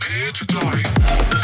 Prepare to. Die.